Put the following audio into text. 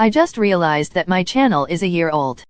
I just realized that my channel is a year old.